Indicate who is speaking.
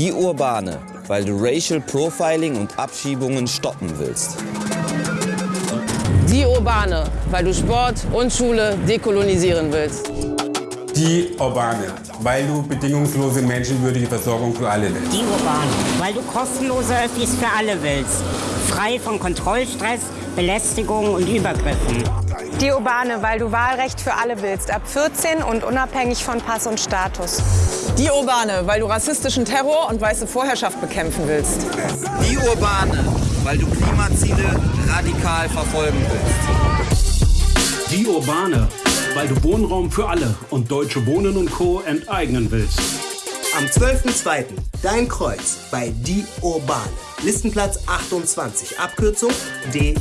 Speaker 1: Die Urbane, weil du Racial Profiling und Abschiebungen stoppen willst.
Speaker 2: Die Urbane, weil du Sport und Schule dekolonisieren willst.
Speaker 3: Die Urbane, weil du bedingungslose menschenwürdige Versorgung für alle willst.
Speaker 4: Die Urbane, weil du kostenlose Öffis für alle willst. Frei von Kontrollstress, Belästigung und Übergriffen.
Speaker 5: Die Urbane, weil du Wahlrecht für alle willst, ab 14 und unabhängig von Pass und Status.
Speaker 2: Die Urbane, weil du rassistischen Terror und weiße Vorherrschaft bekämpfen willst.
Speaker 1: Die Urbane, weil du Klimaziele radikal verfolgen willst.
Speaker 6: Die Urbane, weil du Wohnraum für alle und Deutsche Wohnen und Co. enteignen willst.
Speaker 7: Am 12.02. Dein Kreuz bei Die Urbane. Listenplatz 28, Abkürzung DU.